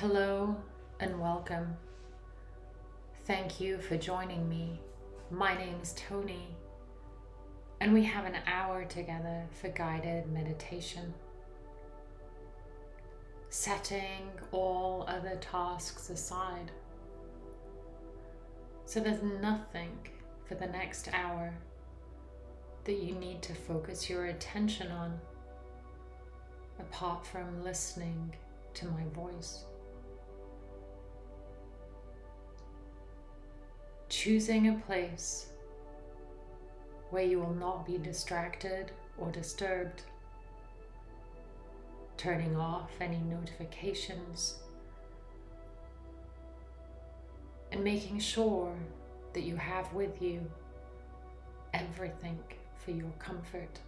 Hello and welcome. Thank you for joining me. My name's Tony, and we have an hour together for guided meditation. Setting all other tasks aside. So there's nothing for the next hour that you need to focus your attention on apart from listening to my voice. Choosing a place where you will not be distracted or disturbed, turning off any notifications, and making sure that you have with you everything for your comfort.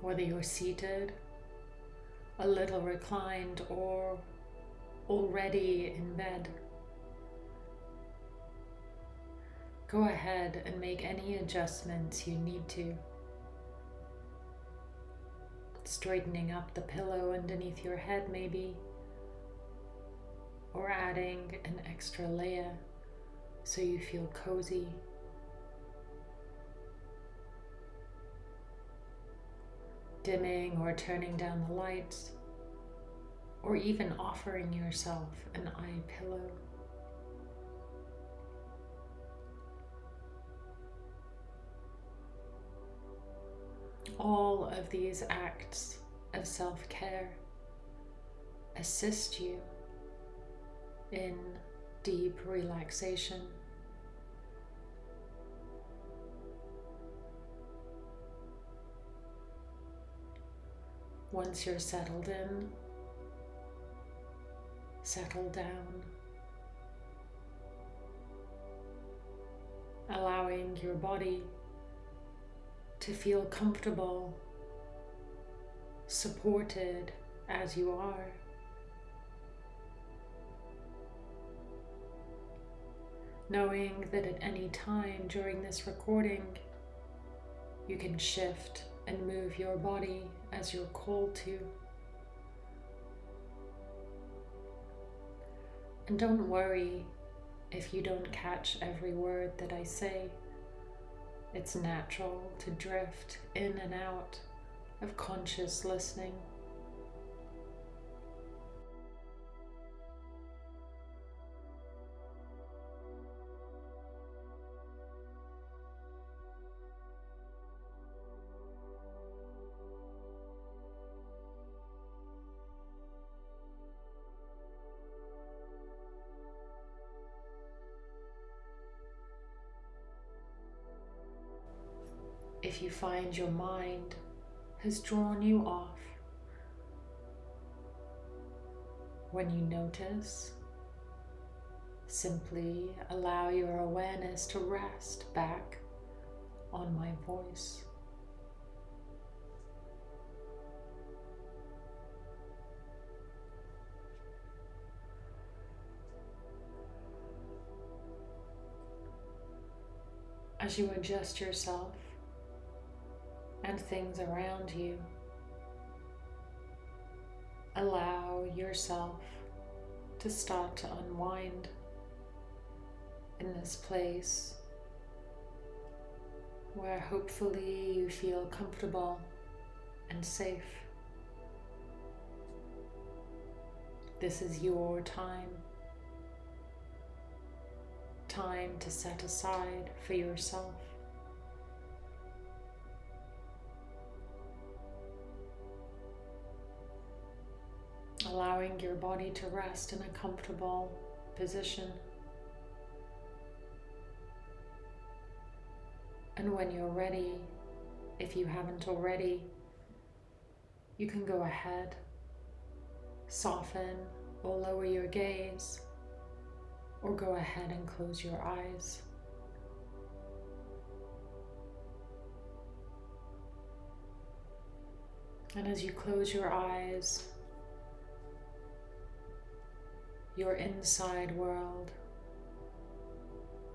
Whether you're seated a little reclined or already in bed. Go ahead and make any adjustments you need to. Straightening up the pillow underneath your head maybe, or adding an extra layer so you feel cozy. Dimming or turning down the lights, or even offering yourself an eye pillow. All of these acts of self-care assist you in deep relaxation. Once you're settled in, settle down, allowing your body to feel comfortable, supported as you are. Knowing that at any time during this recording, you can shift and move your body as you're called to. And don't worry if you don't catch every word that I say. It's natural to drift in and out of conscious listening. Find your mind has drawn you off. When you notice, simply allow your awareness to rest back on my voice. As you adjust yourself and things around you. Allow yourself to start to unwind in this place where hopefully you feel comfortable and safe. This is your time. Time to set aside for yourself. Allowing your body to rest in a comfortable position. And when you're ready, if you haven't already, you can go ahead, soften or lower your gaze, or go ahead and close your eyes. And as you close your eyes, your inside world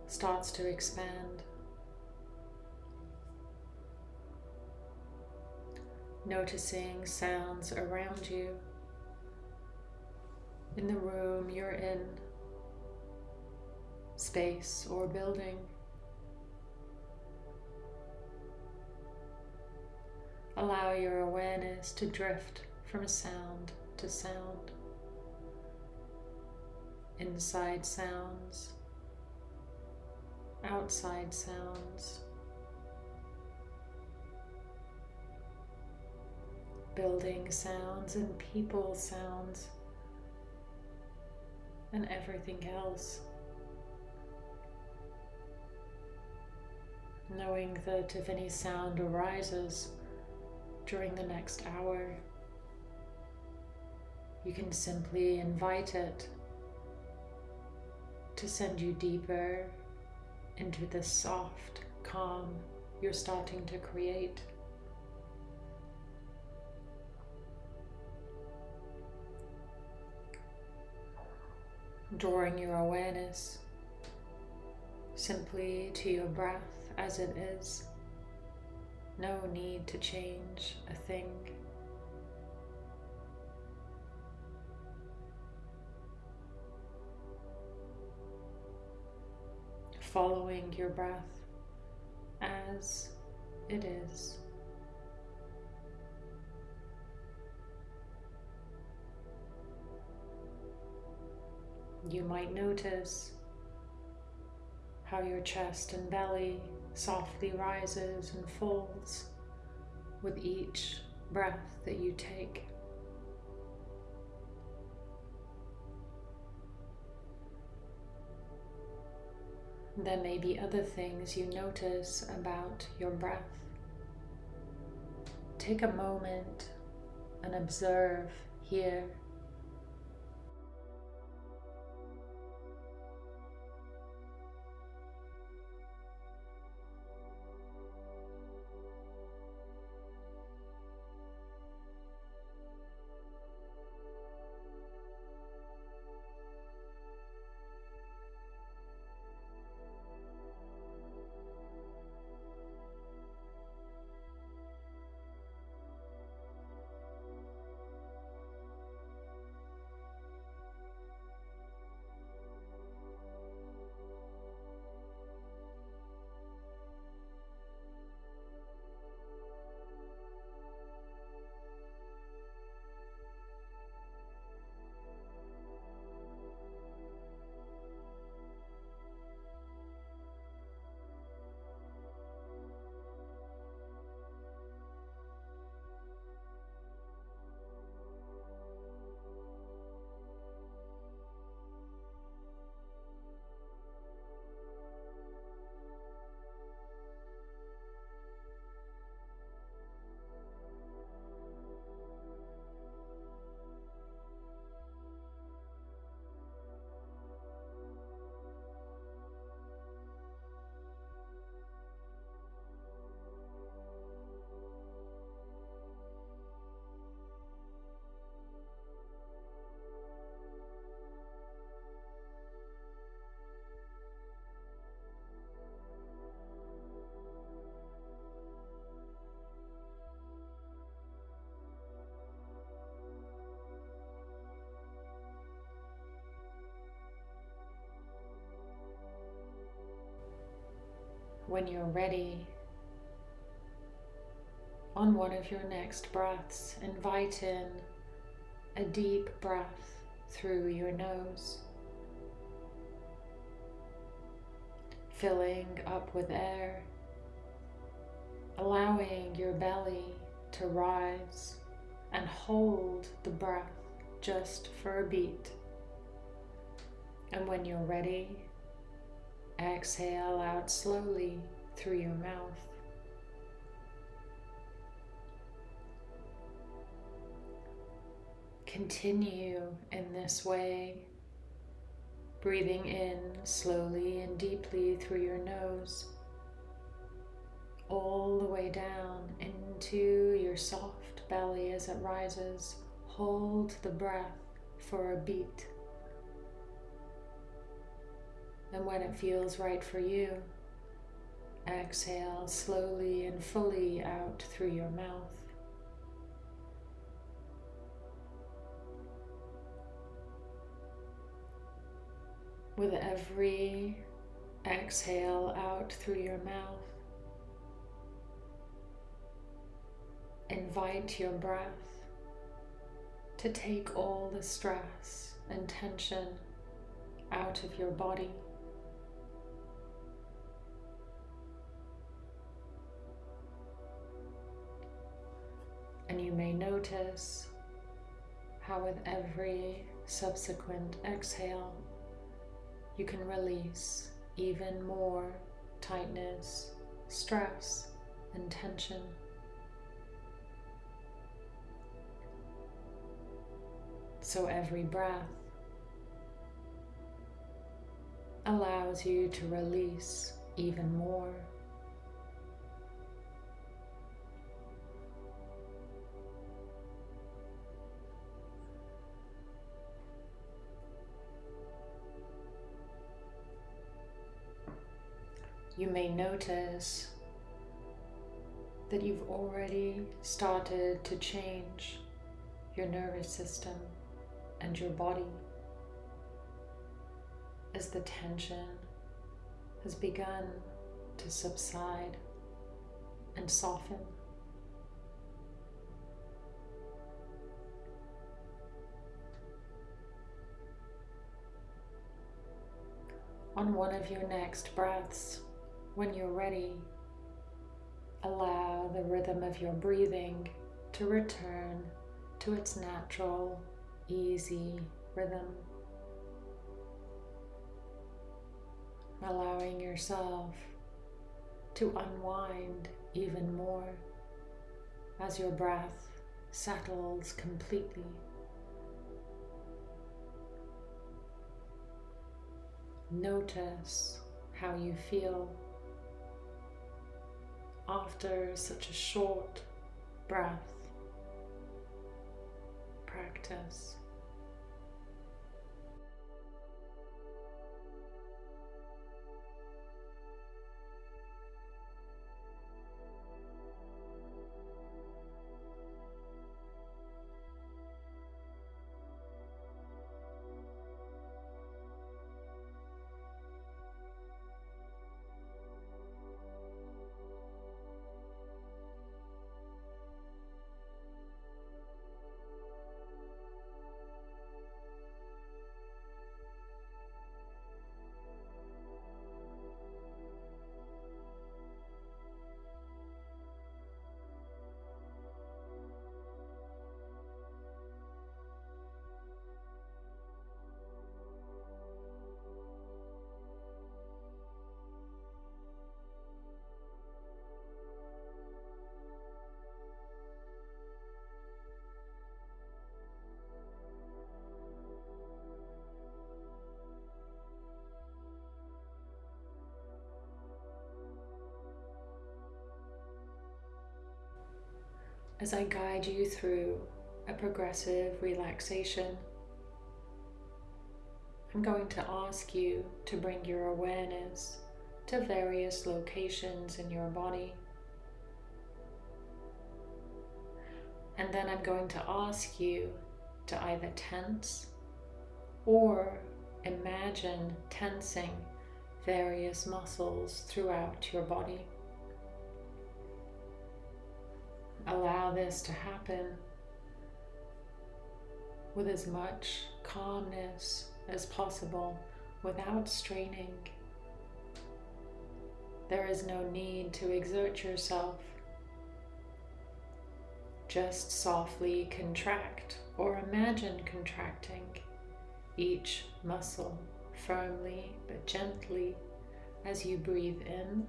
starts to expand. noticing sounds around you, in the room you're in, space or building. Allow your awareness to drift from sound to sound, inside sounds, outside sounds. building sounds and people sounds and everything else. Knowing that if any sound arises during the next hour, you can simply invite it to send you deeper into the soft calm you're starting to create. drawing your awareness simply to your breath as it is. No need to change a thing. Following your breath as it is. You might notice how your chest and belly softly rises and falls with each breath that you take. There may be other things you notice about your breath. Take a moment and observe here when you're ready, on one of your next breaths, invite in a deep breath through your nose, filling up with air, allowing your belly to rise and hold the breath just for a beat. And when you're ready, Exhale out slowly through your mouth. Continue in this way, breathing in slowly and deeply through your nose, all the way down into your soft belly as it rises. Hold the breath for a beat. And when it feels right for you, exhale slowly and fully out through your mouth. With every exhale out through your mouth, invite your breath to take all the stress and tension out of your body. And you may notice how with every subsequent exhale, you can release even more tightness, stress, and tension. So every breath allows you to release even more. You may notice that you've already started to change your nervous system and your body as the tension has begun to subside and soften. On one of your next breaths, when you're ready, allow the rhythm of your breathing to return to its natural, easy rhythm. Allowing yourself to unwind even more as your breath settles completely. Notice how you feel after such a short breath practice. As I guide you through a progressive relaxation. I'm going to ask you to bring your awareness to various locations in your body. And then I'm going to ask you to either tense or imagine tensing various muscles throughout your body. Allow this to happen with as much calmness as possible without straining. There is no need to exert yourself. Just softly contract or imagine contracting each muscle firmly but gently as you breathe in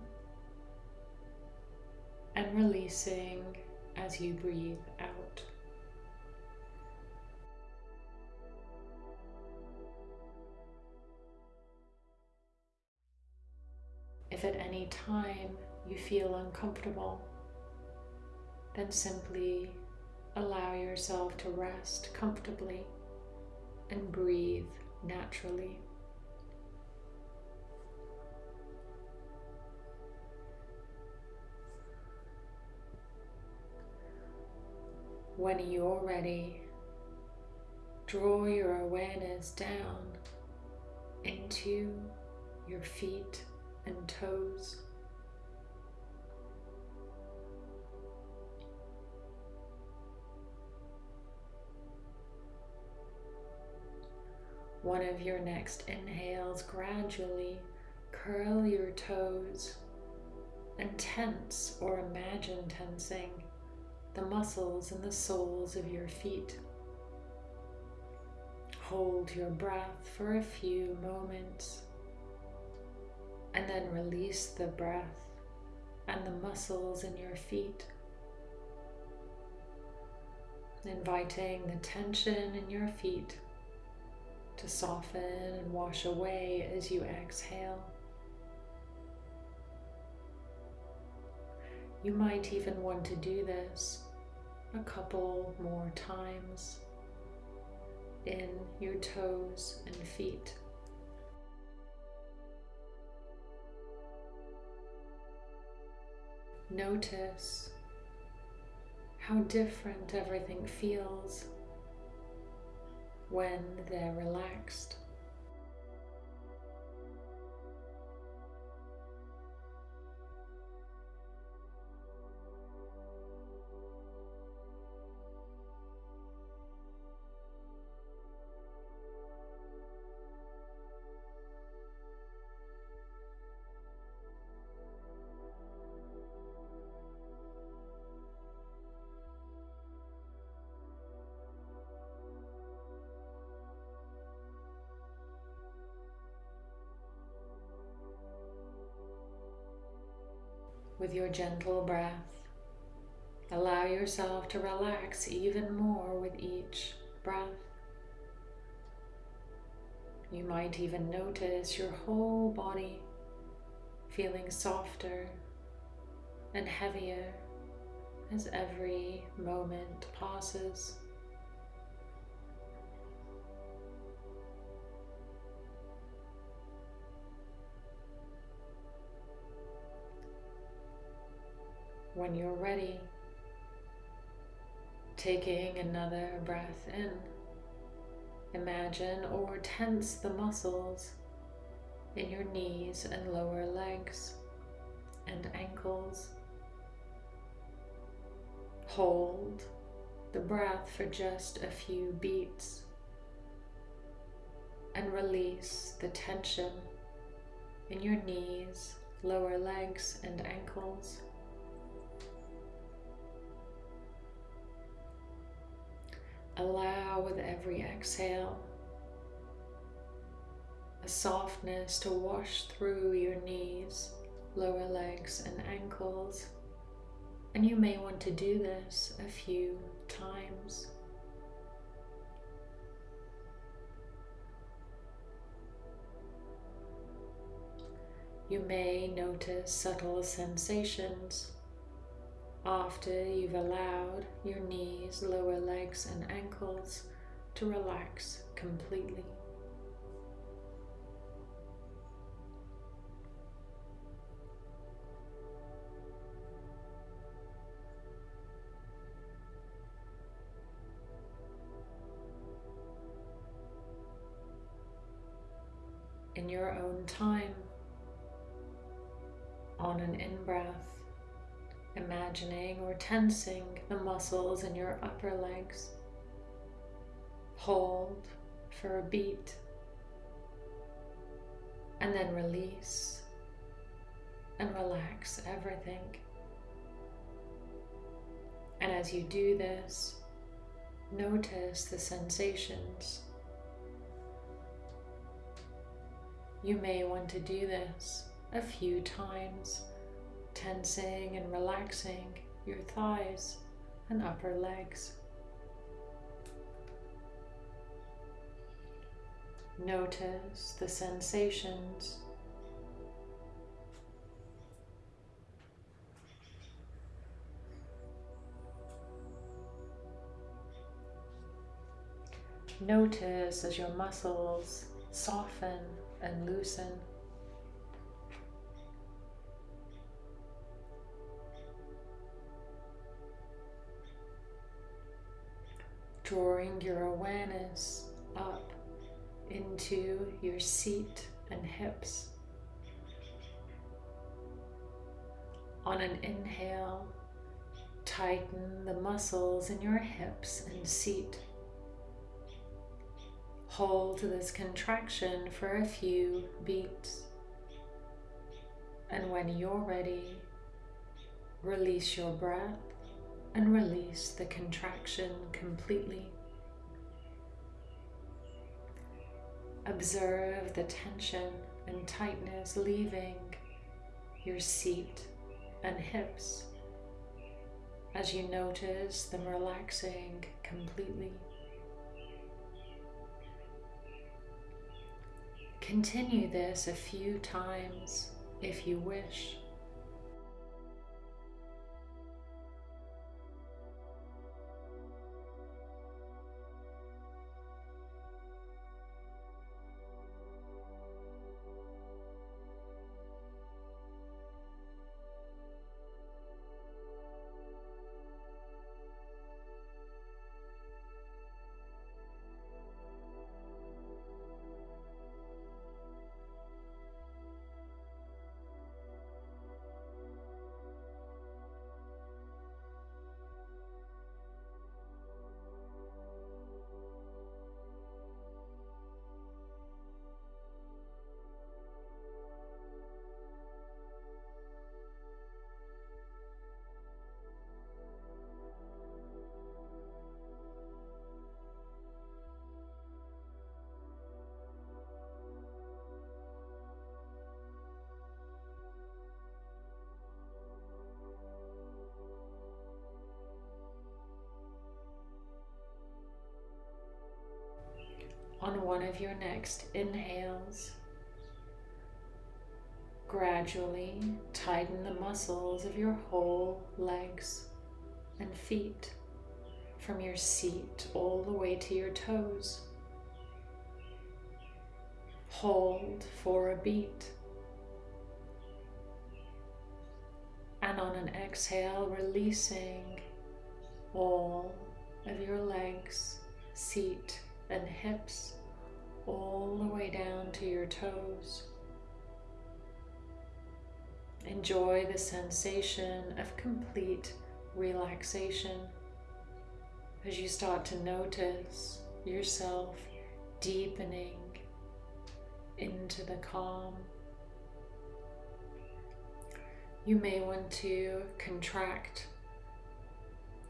and releasing as you breathe out. If at any time you feel uncomfortable, then simply allow yourself to rest comfortably and breathe naturally. When you're ready, draw your awareness down into your feet and toes. One of your next inhales, gradually curl your toes and tense or imagine tensing the muscles in the soles of your feet. Hold your breath for a few moments and then release the breath and the muscles in your feet. Inviting the tension in your feet to soften and wash away as you exhale. You might even want to do this a couple more times in your toes and feet. Notice how different everything feels when they're relaxed. With your gentle breath. Allow yourself to relax even more with each breath. You might even notice your whole body feeling softer and heavier as every moment passes. When you're ready, taking another breath in, imagine or tense the muscles in your knees and lower legs and ankles. Hold the breath for just a few beats and release the tension in your knees, lower legs and ankles. Allow with every exhale a softness to wash through your knees, lower legs and ankles. And you may want to do this a few times. You may notice subtle sensations after you've allowed your knees, lower legs and ankles to relax completely. In your own time, on an in-breath, imagining or tensing the muscles in your upper legs. Hold for a beat and then release and relax everything. And as you do this, notice the sensations. You may want to do this a few times tensing and relaxing your thighs and upper legs. Notice the sensations Notice as your muscles soften and loosen. Drawing your awareness up into your seat and hips. On an inhale, tighten the muscles in your hips and seat. Hold this contraction for a few beats. And when you're ready, release your breath and release the contraction completely. Observe the tension and tightness leaving your seat and hips as you notice them relaxing completely. Continue this a few times if you wish. On one of your next inhales. Gradually tighten the muscles of your whole legs and feet from your seat all the way to your toes. Hold for a beat. And on an exhale, releasing all of your legs, seat, and hips all the way down to your toes. Enjoy the sensation of complete relaxation as you start to notice yourself deepening into the calm. You may want to contract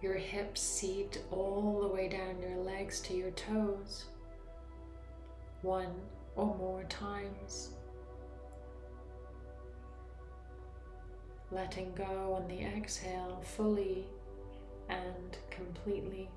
your hips seat all the way down your legs to your toes one or more times. Letting go on the exhale fully and completely.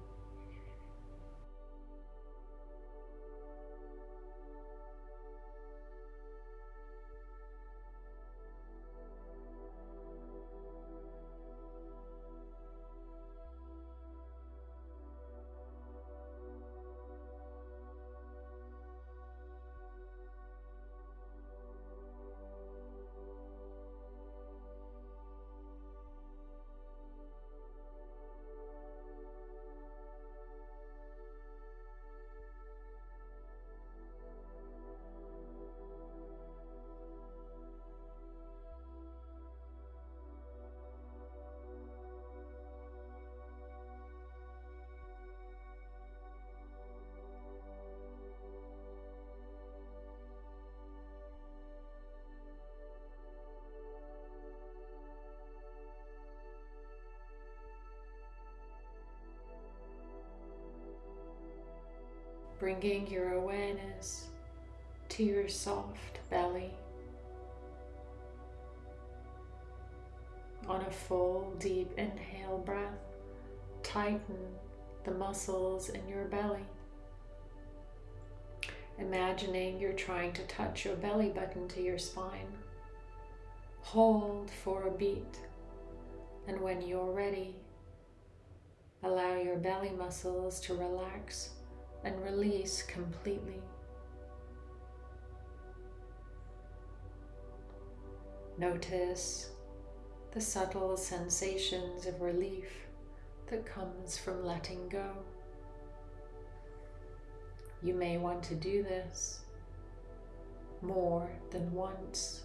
Bringing your awareness to your soft belly. On a full, deep inhale breath, tighten the muscles in your belly. Imagining you're trying to touch your belly button to your spine. Hold for a beat, and when you're ready, allow your belly muscles to relax and release completely. Notice the subtle sensations of relief that comes from letting go. You may want to do this more than once.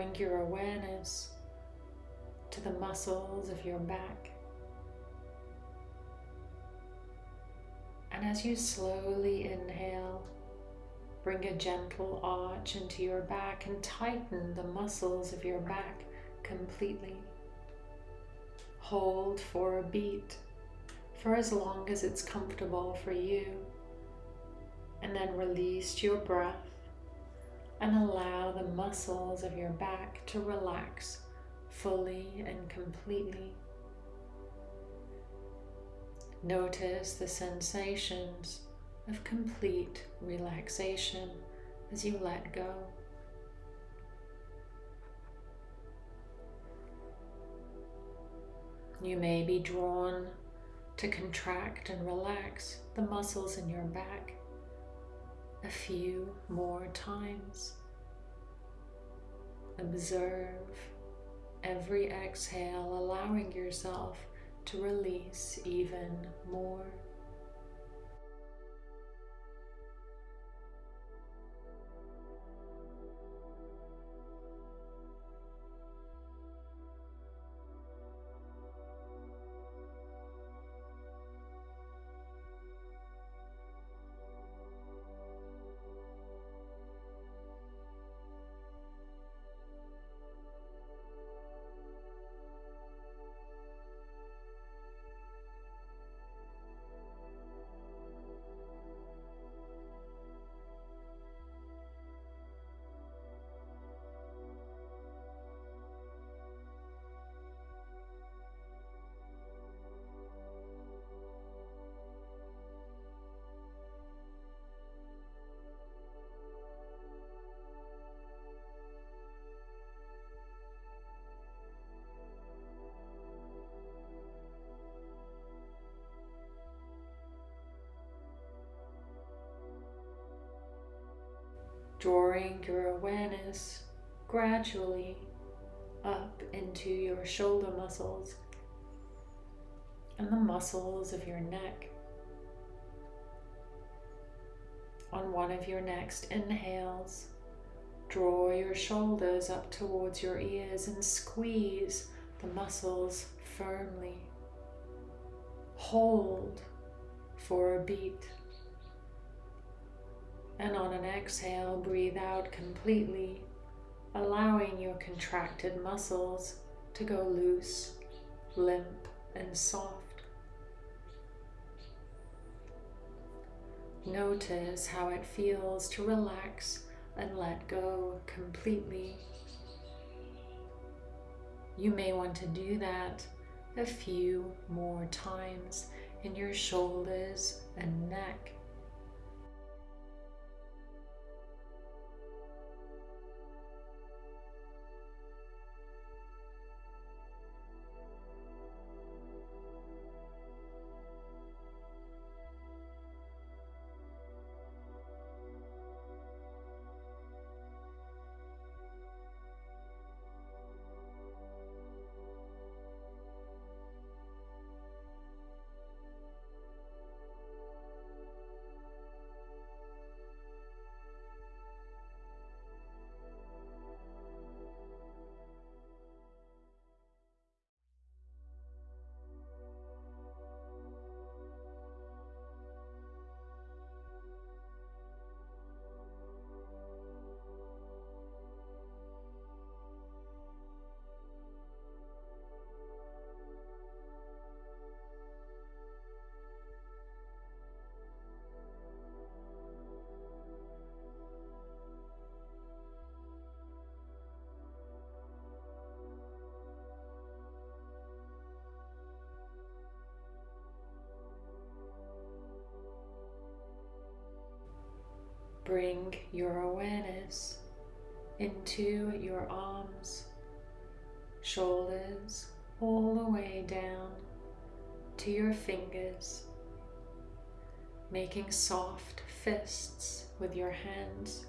Bring your awareness to the muscles of your back. And as you slowly inhale, bring a gentle arch into your back and tighten the muscles of your back completely. Hold for a beat for as long as it's comfortable for you. And then release your breath and allow the muscles of your back to relax fully and completely. Notice the sensations of complete relaxation as you let go. You may be drawn to contract and relax the muscles in your back a few more times. Observe every exhale, allowing yourself to release even more. Drawing your awareness gradually up into your shoulder muscles and the muscles of your neck. On one of your next inhales, draw your shoulders up towards your ears and squeeze the muscles firmly. Hold for a beat. And on an exhale, breathe out completely, allowing your contracted muscles to go loose, limp, and soft. Notice how it feels to relax and let go completely. You may want to do that a few more times in your shoulders and neck. Bring your awareness into your arms, shoulders, all the way down to your fingers, making soft fists with your hands.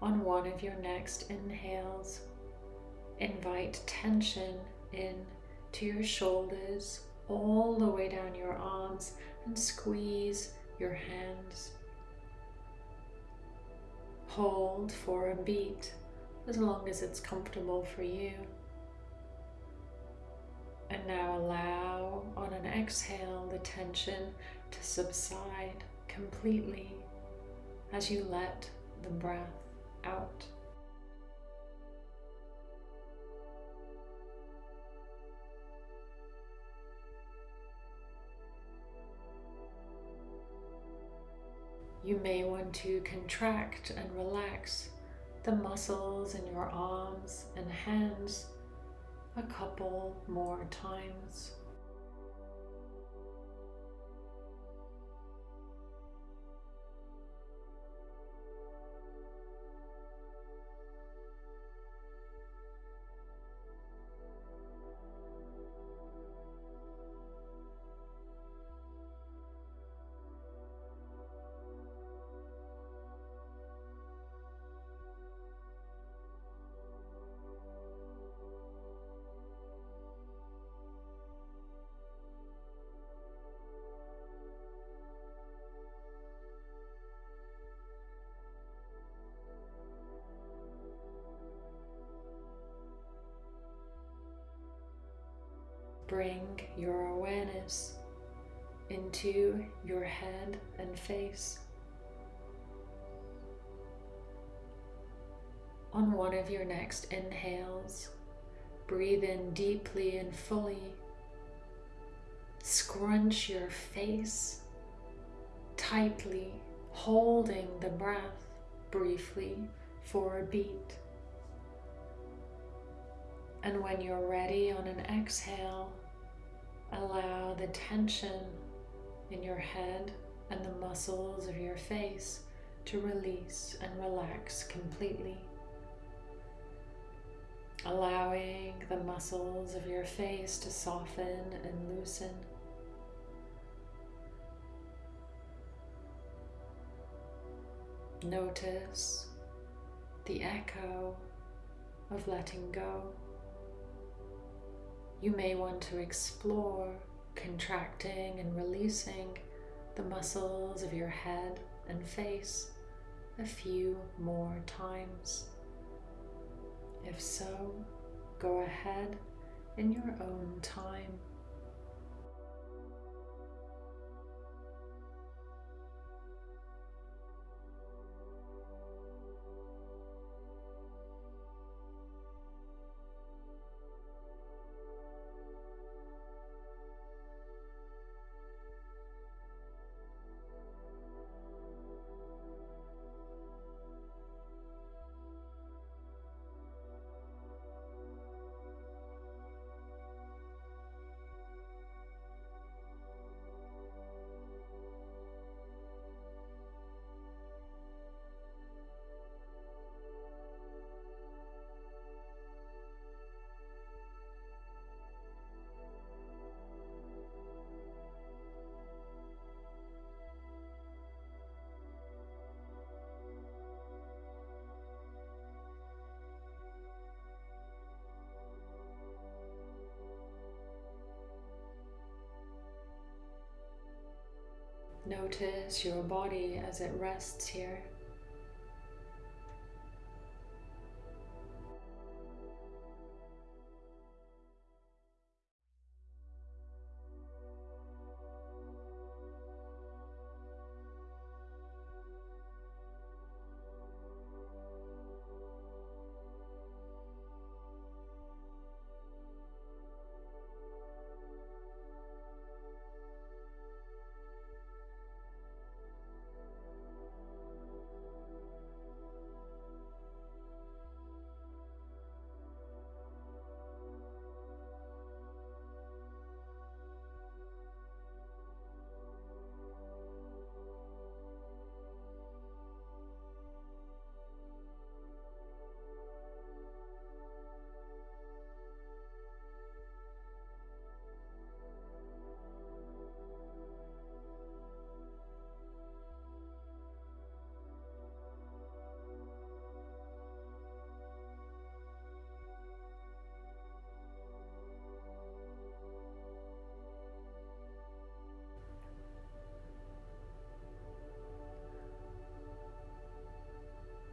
On one of your next inhales, invite tension in to your shoulders, all the way down your arms, and squeeze your hands. Hold for a beat as long as it's comfortable for you. And now allow on an exhale the tension to subside completely as you let the breath out. You may want to contract and relax the muscles in your arms and hands a couple more times. Bring your awareness into your head and face. On one of your next inhales, breathe in deeply and fully. Scrunch your face tightly, holding the breath briefly for a beat. And when you're ready on an exhale, Allow the tension in your head and the muscles of your face to release and relax completely. Allowing the muscles of your face to soften and loosen. Notice the echo of letting go. You may want to explore contracting and releasing the muscles of your head and face a few more times. If so, go ahead in your own time. Notice your body as it rests here.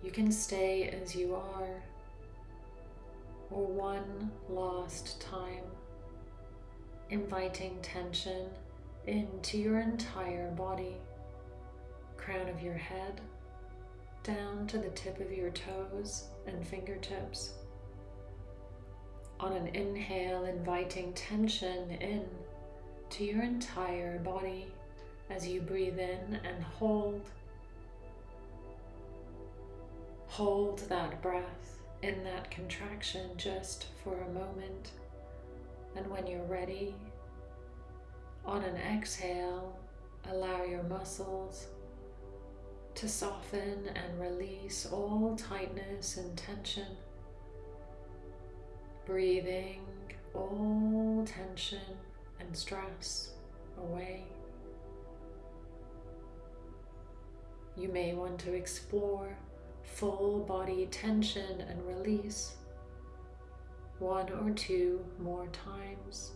You can stay as you are, or one last time, inviting tension into your entire body, crown of your head, down to the tip of your toes and fingertips. On an inhale, inviting tension in to your entire body as you breathe in and hold. Hold that breath in that contraction just for a moment. And when you're ready, on an exhale, allow your muscles to soften and release all tightness and tension. Breathing all tension and stress away. You may want to explore full body tension and release one or two more times.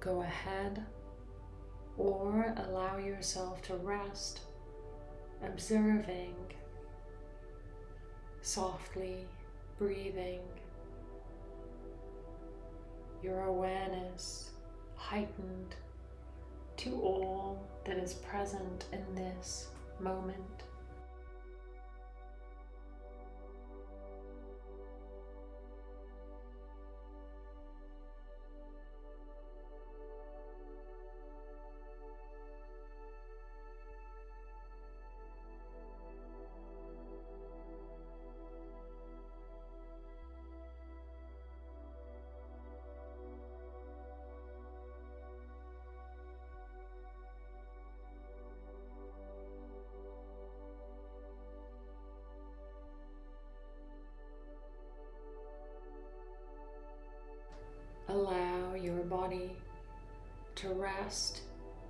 Go ahead or allow yourself to rest, observing, softly breathing your awareness heightened to all that is present in this moment.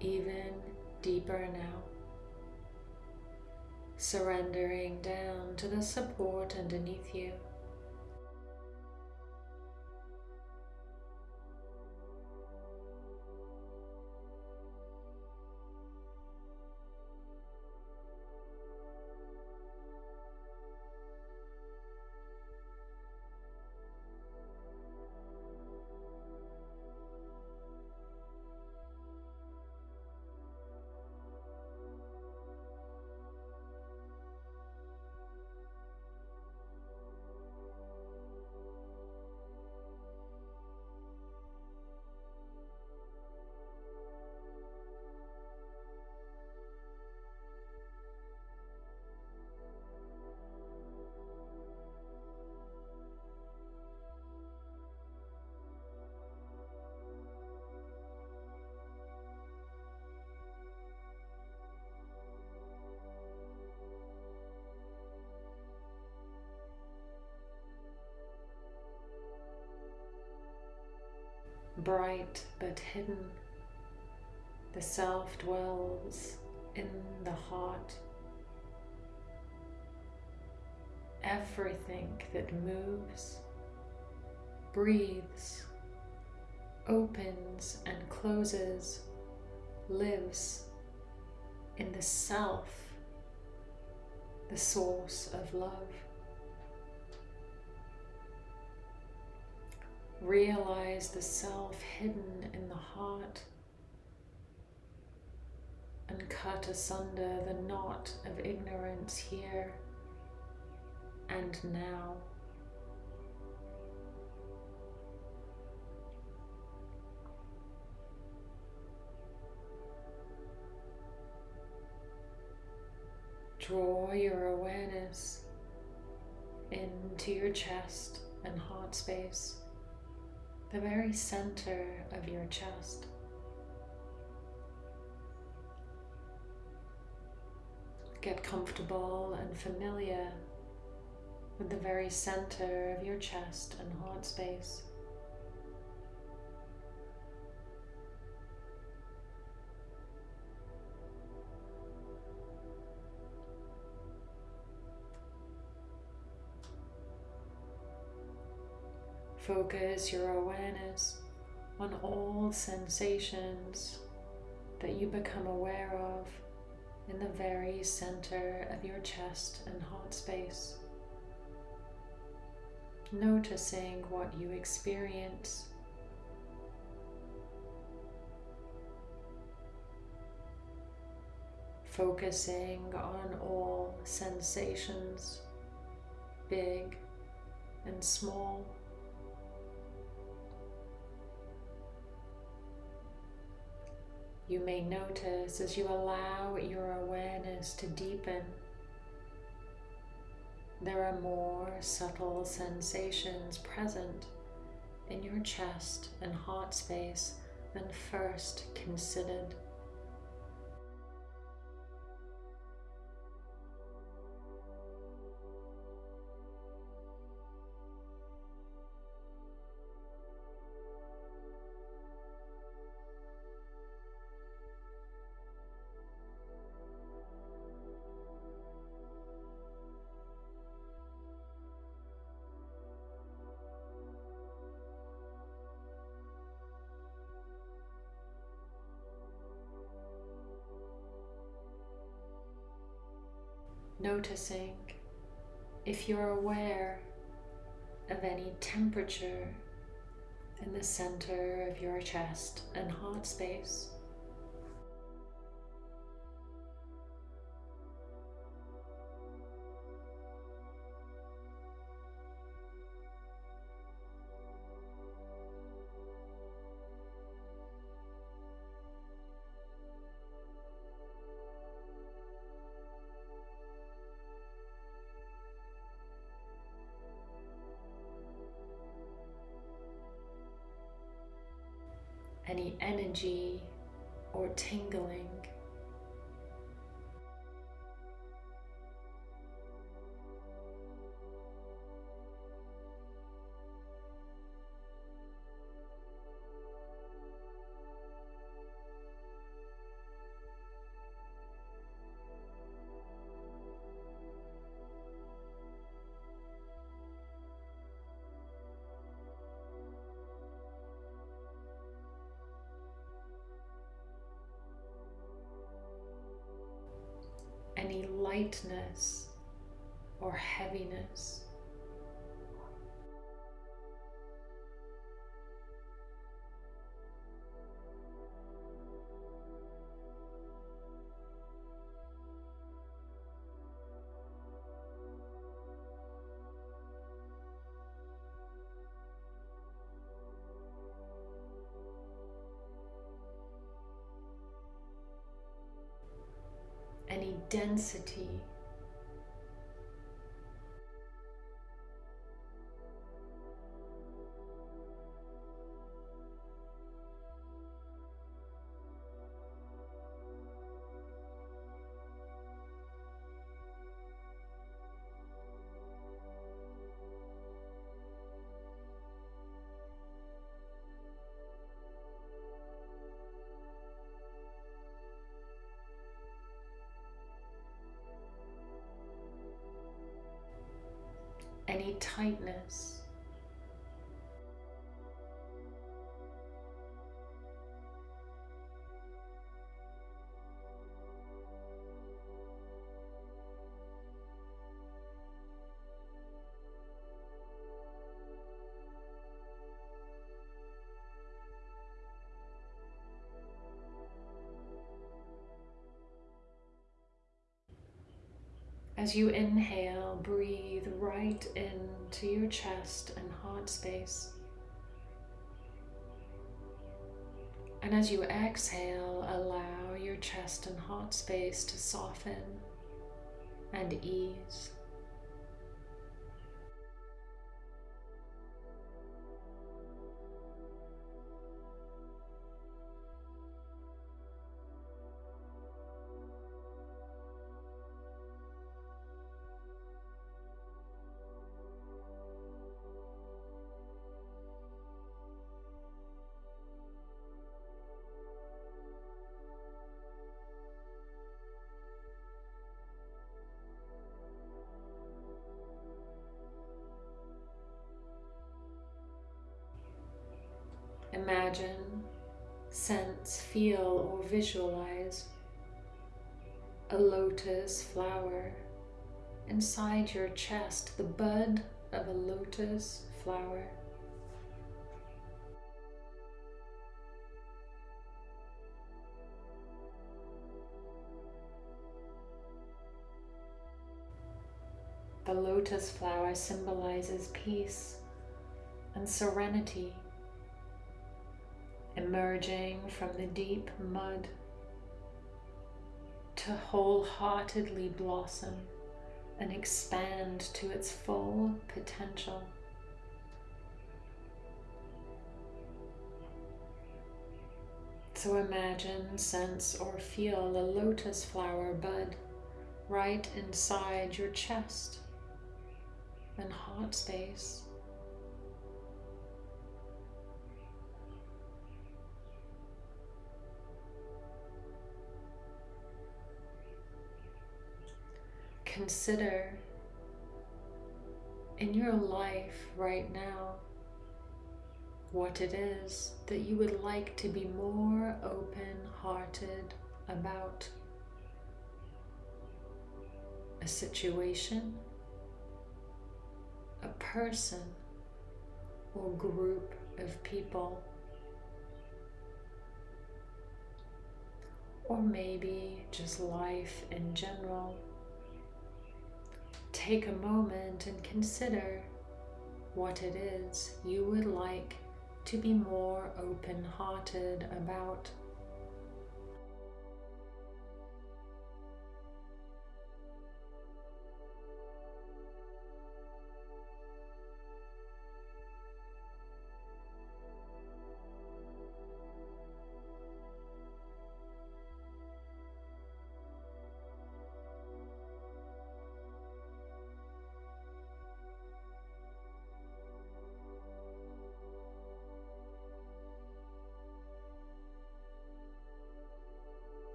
Even deeper now, surrendering down to the support underneath you. Bright but hidden. The self dwells in the heart. Everything that moves, breathes, opens and closes, lives in the self, the source of love. Realize the self hidden in the heart and cut asunder the knot of ignorance here and now. Draw your awareness into your chest and heart space the very center of your chest. Get comfortable and familiar with the very center of your chest and heart space. Focus your awareness on all sensations that you become aware of in the very center of your chest and heart space. Noticing what you experience. Focusing on all sensations, big and small. You may notice as you allow your awareness to deepen, there are more subtle sensations present in your chest and heart space than first considered. Noticing if you're aware of any temperature in the center of your chest and heart space. Energy or tingling. Density. Any tightness. As you inhale, breathe right into your chest and heart space. And as you exhale, allow your chest and heart space to soften and ease. Feel, or visualize a lotus flower inside your chest, the bud of a lotus flower. The lotus flower symbolizes peace and serenity, emerging from the deep mud to wholeheartedly blossom and expand to its full potential. So imagine, sense, or feel a lotus flower bud right inside your chest and heart space. Consider in your life right now what it is that you would like to be more open hearted about. A situation, a person or group of people. Or maybe just life in general. Take a moment and consider what it is you would like to be more open hearted about.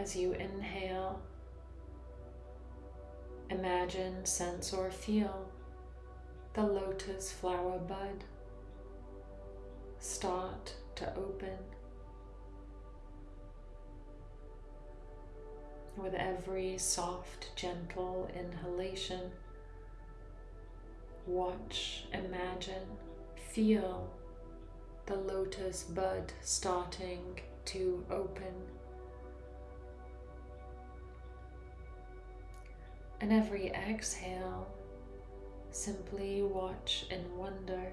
As you inhale, imagine, sense, or feel the lotus flower bud start to open. With every soft, gentle inhalation, watch, imagine, feel the lotus bud starting to open. And every exhale, simply watch and wonder.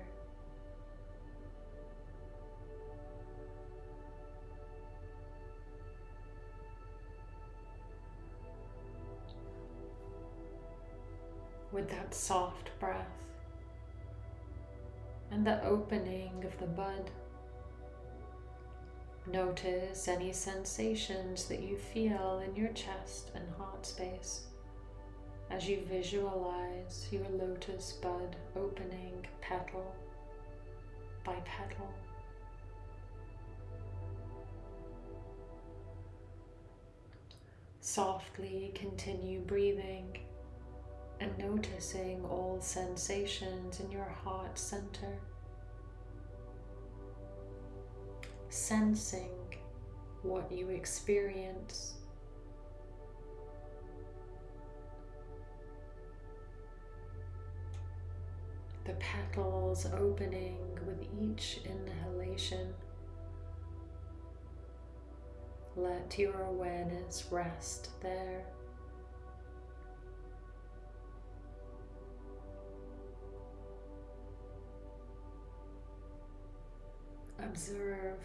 With that soft breath and the opening of the bud. Notice any sensations that you feel in your chest and heart space as you visualize your lotus bud opening petal by petal. Softly continue breathing and noticing all sensations in your heart center. Sensing what you experience the petals opening with each inhalation. Let your awareness rest there. Observe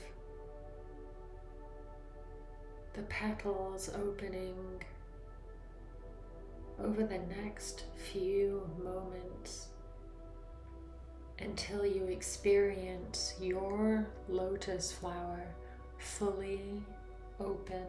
the petals opening over the next few moments until you experience your lotus flower fully open.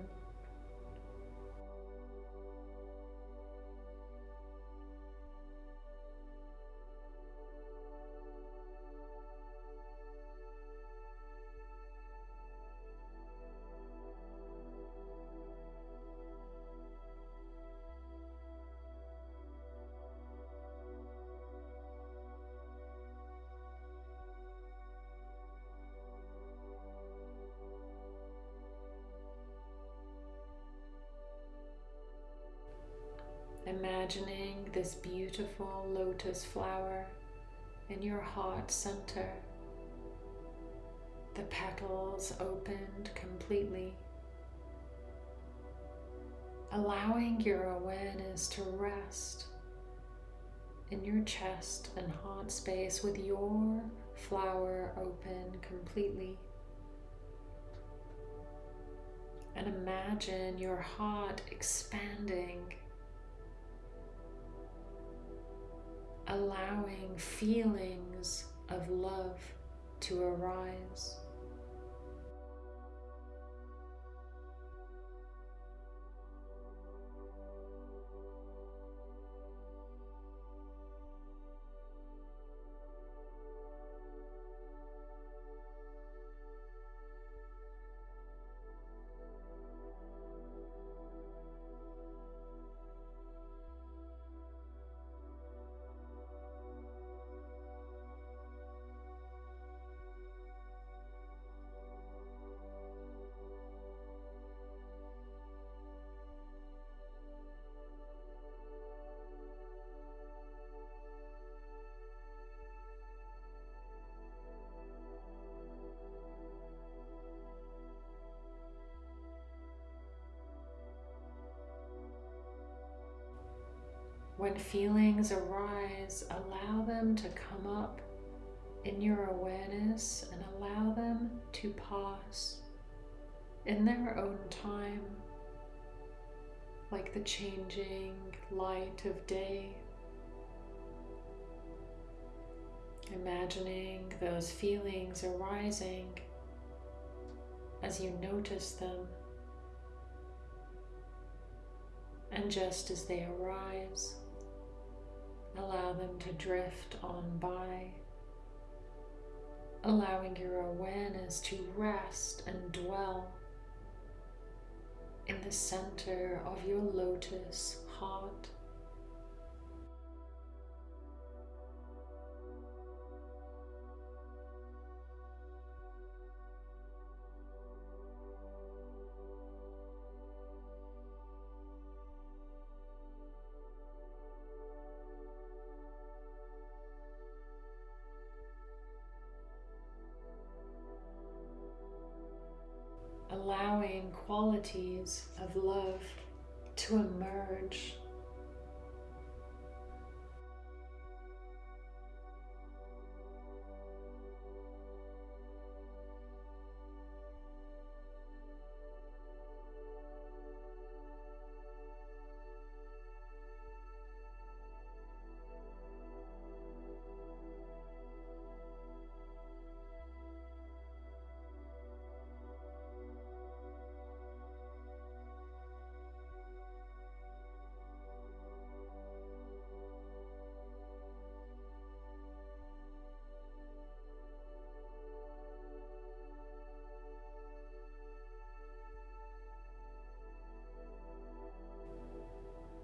This beautiful lotus flower in your heart center, the petals opened completely, allowing your awareness to rest in your chest and heart space with your flower open completely. And imagine your heart expanding allowing feelings of love to arise. When feelings arise, allow them to come up in your awareness and allow them to pass in their own time, like the changing light of day. Imagining those feelings arising as you notice them. And just as they arise, Allow them to drift on by, allowing your awareness to rest and dwell in the center of your lotus heart. Qualities of love to emerge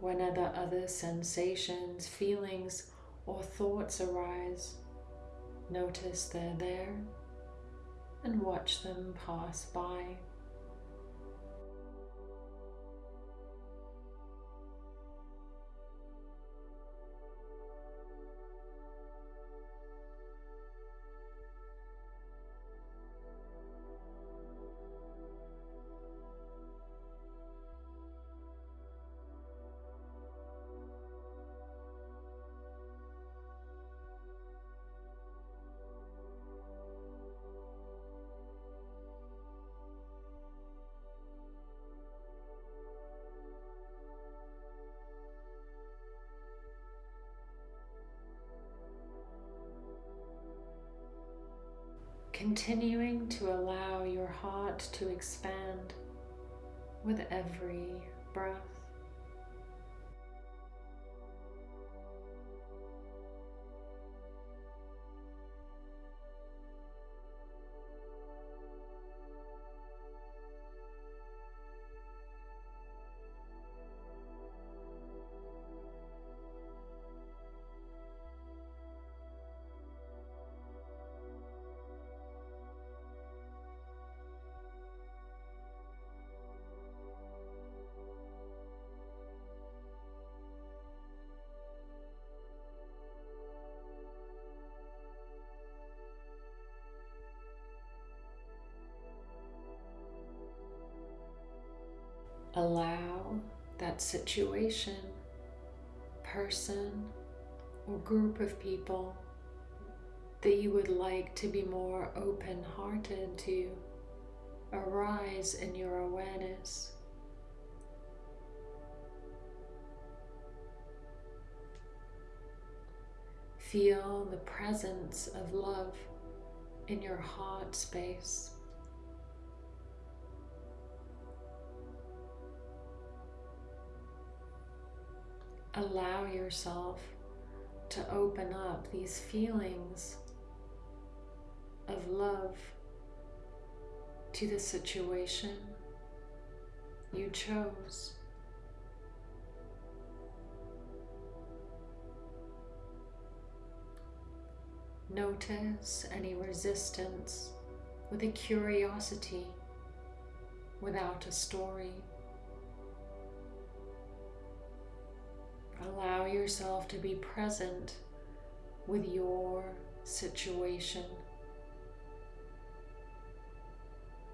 whenever other sensations, feelings, or thoughts arise, notice they're there and watch them pass by. Continuing to allow your heart to expand with every breath. That situation, person, or group of people that you would like to be more open hearted to arise in your awareness. Feel the presence of love in your heart space. Allow yourself to open up these feelings of love to the situation you chose. Notice any resistance with a curiosity without a story. Allow yourself to be present with your situation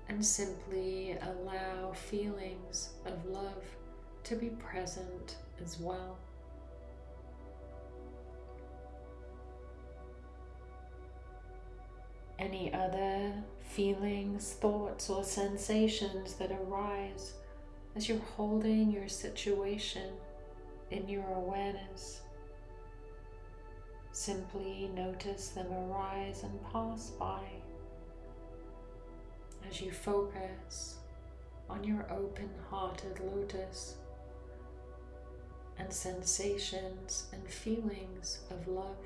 and simply allow feelings of love to be present as well. Any other feelings, thoughts, or sensations that arise as you're holding your situation in your awareness. Simply notice them arise and pass by as you focus on your open hearted lotus and sensations and feelings of love.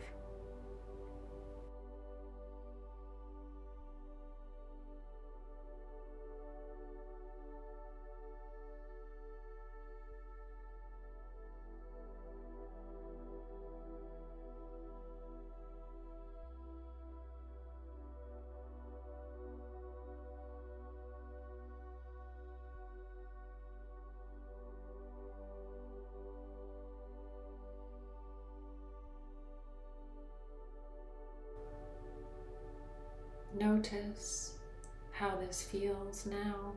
Notice how this feels now.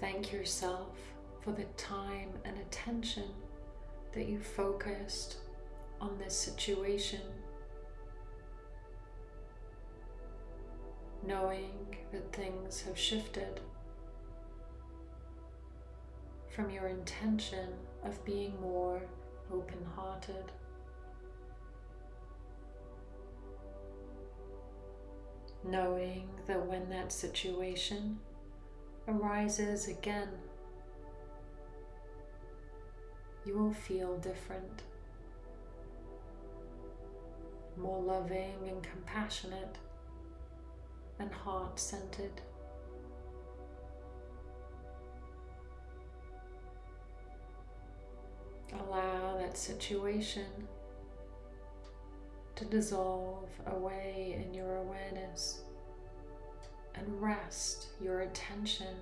Thank yourself for the time and attention that you focused on this situation. Knowing that things have shifted from your intention of being more open hearted. Knowing that when that situation arises again, you will feel different, more loving and compassionate and heart centered. Allow that situation to dissolve away in your awareness and rest your attention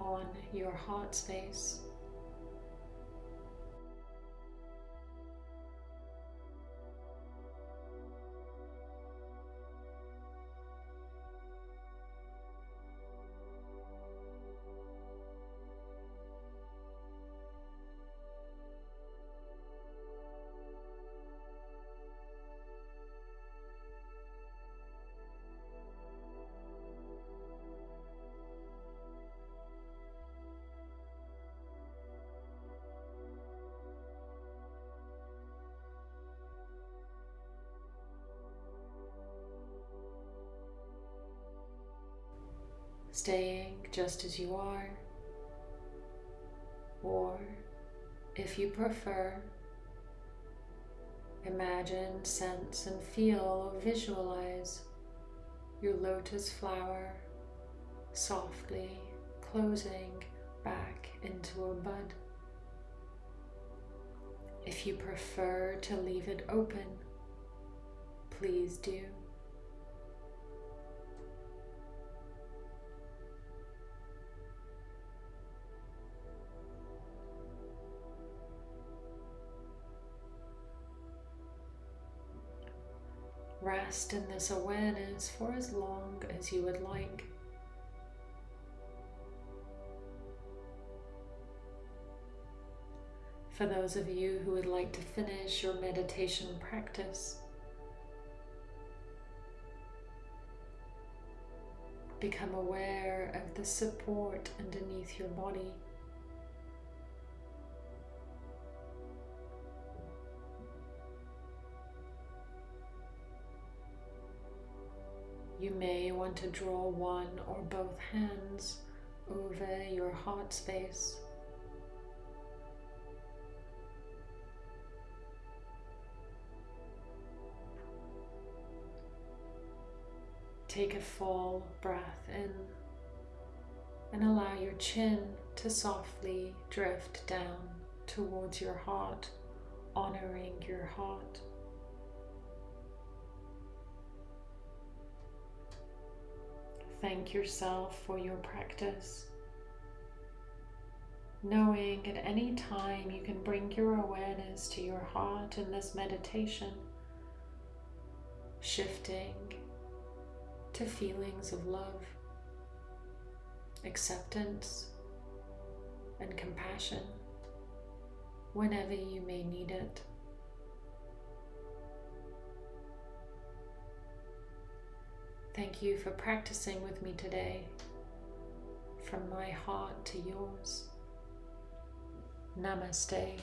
on your heart space. Staying just as you are, or if you prefer, imagine, sense, and feel or visualize your lotus flower softly closing back into a bud. If you prefer to leave it open, please do. Rest in this awareness for as long as you would like. For those of you who would like to finish your meditation practice, become aware of the support underneath your body. You may want to draw one or both hands over your heart space. Take a full breath in and allow your chin to softly drift down towards your heart, honoring your heart. Thank yourself for your practice. Knowing at any time you can bring your awareness to your heart in this meditation, shifting to feelings of love, acceptance, and compassion whenever you may need it. Thank you for practicing with me today, from my heart to yours. Namaste.